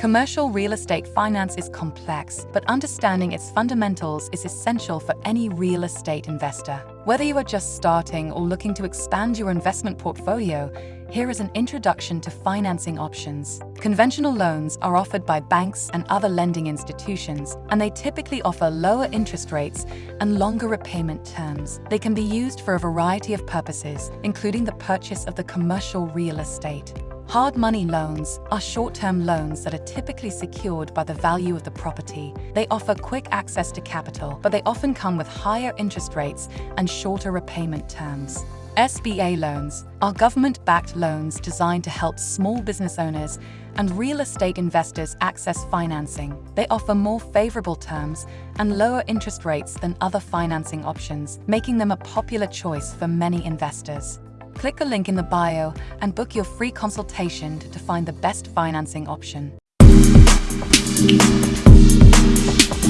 Commercial real estate finance is complex, but understanding its fundamentals is essential for any real estate investor. Whether you are just starting or looking to expand your investment portfolio, here is an introduction to financing options. Conventional loans are offered by banks and other lending institutions, and they typically offer lower interest rates and longer repayment terms. They can be used for a variety of purposes, including the purchase of the commercial real estate. Hard money loans are short-term loans that are typically secured by the value of the property. They offer quick access to capital, but they often come with higher interest rates and shorter repayment terms. SBA loans are government-backed loans designed to help small business owners and real estate investors access financing. They offer more favorable terms and lower interest rates than other financing options, making them a popular choice for many investors. Click the link in the bio and book your free consultation to find the best financing option.